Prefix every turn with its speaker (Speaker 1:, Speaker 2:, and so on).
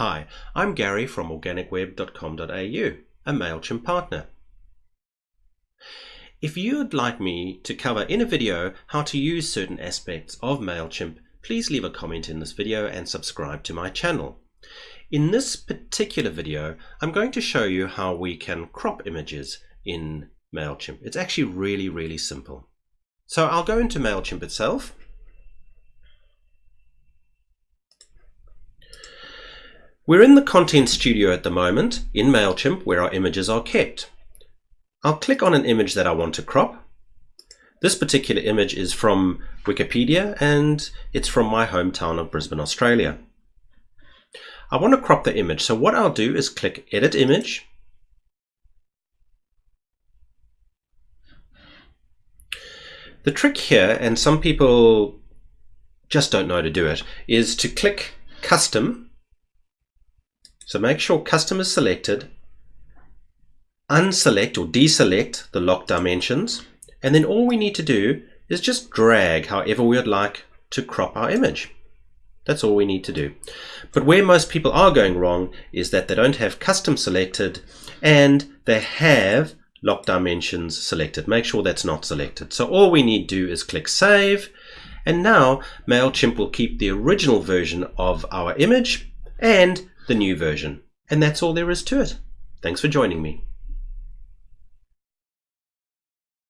Speaker 1: Hi, I'm Gary from organicweb.com.au, a MailChimp partner. If you'd like me to cover in a video how to use certain aspects of MailChimp, please leave a comment in this video and subscribe to my channel. In this particular video, I'm going to show you how we can crop images in MailChimp. It's actually really, really simple. So I'll go into MailChimp itself. We're in the Content Studio at the moment in MailChimp where our images are kept. I'll click on an image that I want to crop. This particular image is from Wikipedia and it's from my hometown of Brisbane, Australia. I want to crop the image, so what I'll do is click Edit Image The trick here, and some people just don't know to do it, is to click Custom. So make sure Custom is selected, unselect or deselect the lock dimensions, and then all we need to do is just drag however we would like to crop our image. That's all we need to do. But where most people are going wrong is that they don't have custom selected and they have lock dimensions selected. Make sure that's not selected. So all we need to do is click save and now MailChimp will keep the original version of our image and the new version. And that's all there is to it. Thanks for joining me.